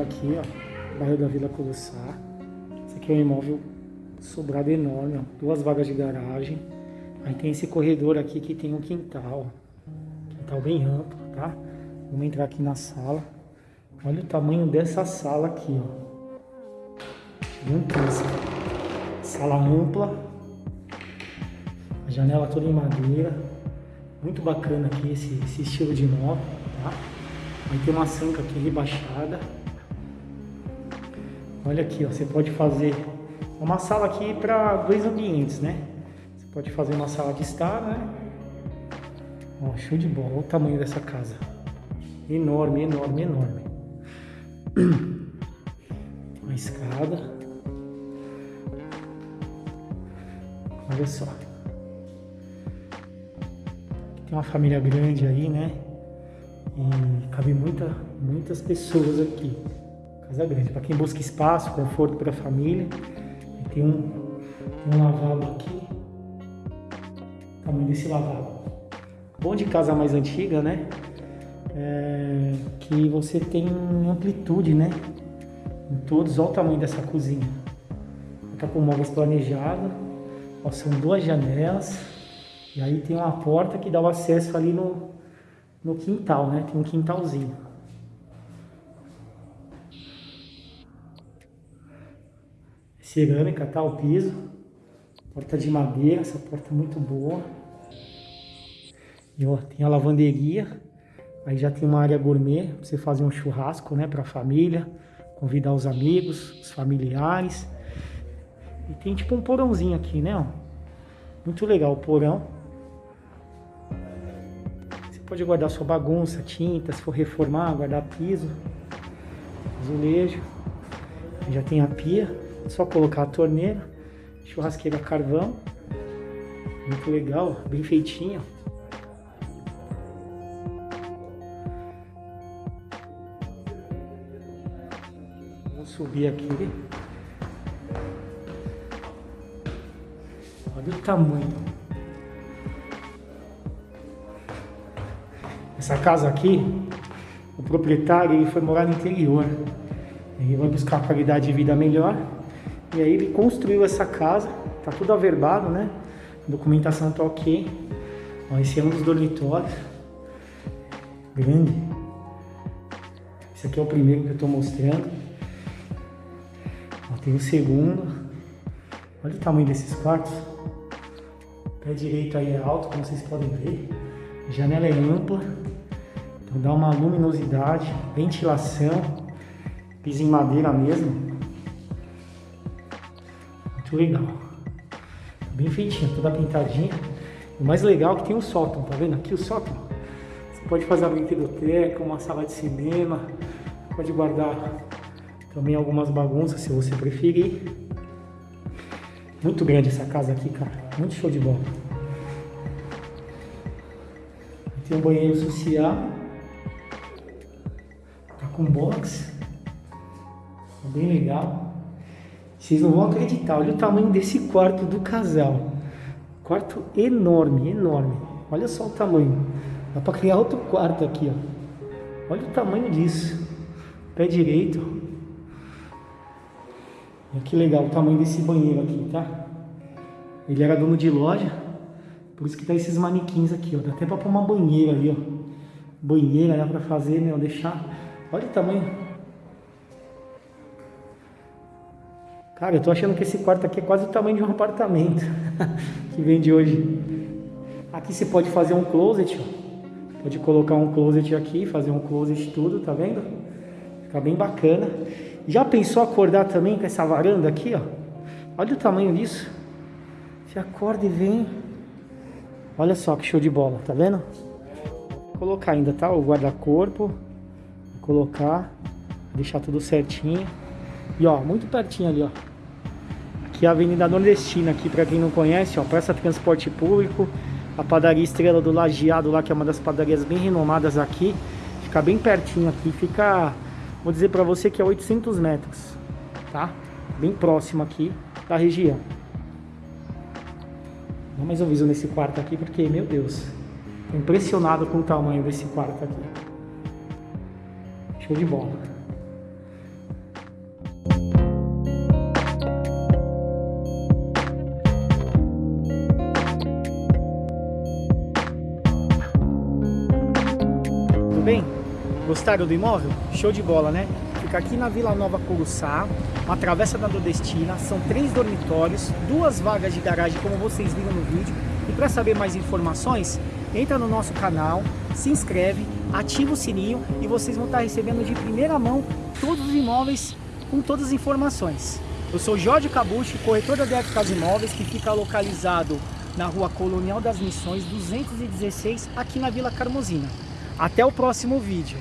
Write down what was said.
aqui, ó, bairro da Vila Colossar. Esse aqui é um imóvel sobrado enorme, ó, duas vagas de garagem. Aí tem esse corredor aqui que tem um quintal, quintal bem amplo, tá? Vamos entrar aqui na sala. Olha o tamanho dessa sala aqui, ó. Gigantesca. Sala ampla. A janela toda em madeira. Muito bacana aqui esse, esse estilo de imóvel, tá? Tem uma sanca aqui rebaixada. Olha aqui, ó, você pode fazer uma sala aqui para dois ambientes, né? Você pode fazer uma sala de estar, né? Ó, show de bola, olha o tamanho dessa casa. Enorme, enorme, enorme. Uma escada. Olha só. Tem uma família grande aí, né? E cabe muita, muitas pessoas aqui. Casa grande. Para quem busca espaço, conforto para a família. Tem um, tem um lavabo aqui. O tamanho desse lavabo. Bom de casa mais antiga, né? É, que você tem amplitude, né? Em todos, olha o tamanho dessa cozinha. Tá com móveis planejados. Ó, são duas janelas. E aí tem uma porta que dá o acesso ali no, no quintal, né? Tem um quintalzinho. Cerâmica, tá? O piso. Porta de madeira, essa porta é muito boa. E ó, tem a lavanderia. Aí já tem uma área gourmet, pra você fazer um churrasco, né? Pra família. Convidar os amigos, os familiares. E tem tipo um porãozinho aqui, né? Muito legal o porão pode guardar sua bagunça, tinta, se for reformar, guardar piso, azulejo. Já tem a pia, é só colocar a torneira, churrasqueira carvão. Muito legal, bem feitinha. Vamos subir aqui. Olha o tamanho. Essa casa aqui, o proprietário ele foi morar no interior. Ele vai buscar qualidade de vida melhor. E aí ele construiu essa casa, tá tudo averbado, né? A documentação tá ok. Ó, esse é um dos dormitórios. Grande. Esse aqui é o primeiro que eu tô mostrando. Ó, tem o segundo. Olha o tamanho desses quartos. O pé direito aí é alto, como vocês podem ver. A janela é ampla. Então dá uma luminosidade, ventilação, piso em madeira mesmo. Muito legal. Bem feitinho, toda pintadinha. O mais legal é que tem um sótão, tá vendo? Aqui o sótão. Você pode fazer a brinquedoteca, uma sala de cinema, pode guardar também algumas bagunças se você preferir. Muito grande essa casa aqui, cara. Muito show de bola. Tem um banheiro social com box. Bem legal. Vocês não vão acreditar, olha o tamanho desse quarto do casal. Quarto enorme, enorme. Olha só o tamanho. Dá para criar outro quarto aqui, ó. Olha o tamanho disso. Pé direito. Olha que legal o tamanho desse banheiro aqui, tá? Ele era dono de loja, por isso que tá esses manequins aqui, ó. Dá até para pôr uma banheira ali, ó. Banheira dá para fazer, meu, deixar Olha o tamanho. Cara, eu tô achando que esse quarto aqui é quase o tamanho de um apartamento que vende hoje. Aqui você pode fazer um closet, ó. Pode colocar um closet aqui, fazer um closet tudo, tá vendo? Fica bem bacana. Já pensou acordar também com essa varanda aqui, ó? Olha o tamanho disso. Você acorda e vem. Olha só que show de bola, tá vendo? Vou colocar ainda, tá? O guarda-corpo colocar, deixar tudo certinho. E ó, muito pertinho ali, ó. Aqui é a Avenida Nordestina, aqui para quem não conhece, ó, Praça Transporte Público, a padaria Estrela do Lajeado lá, que é uma das padarias bem renomadas aqui. Fica bem pertinho aqui, fica, vou dizer para você que é 800 metros, tá? Bem próximo aqui da região. Dá mais um viso nesse quarto aqui, porque, meu Deus, impressionado com o tamanho desse quarto aqui. Show de bola. Tudo bem? Gostaram do imóvel? Show de bola, né? Fica aqui na Vila Nova Curuçá, uma travessa da Nordestina, são três dormitórios, duas vagas de garagem, como vocês viram no vídeo. E para saber mais informações, entra no nosso canal, se inscreve ativa o sininho e vocês vão estar recebendo de primeira mão todos os imóveis com todas as informações. Eu sou Jorge Cabucci, corretor da DF Casa Imóveis, que fica localizado na rua Colonial das Missões 216, aqui na Vila Carmozina. Até o próximo vídeo.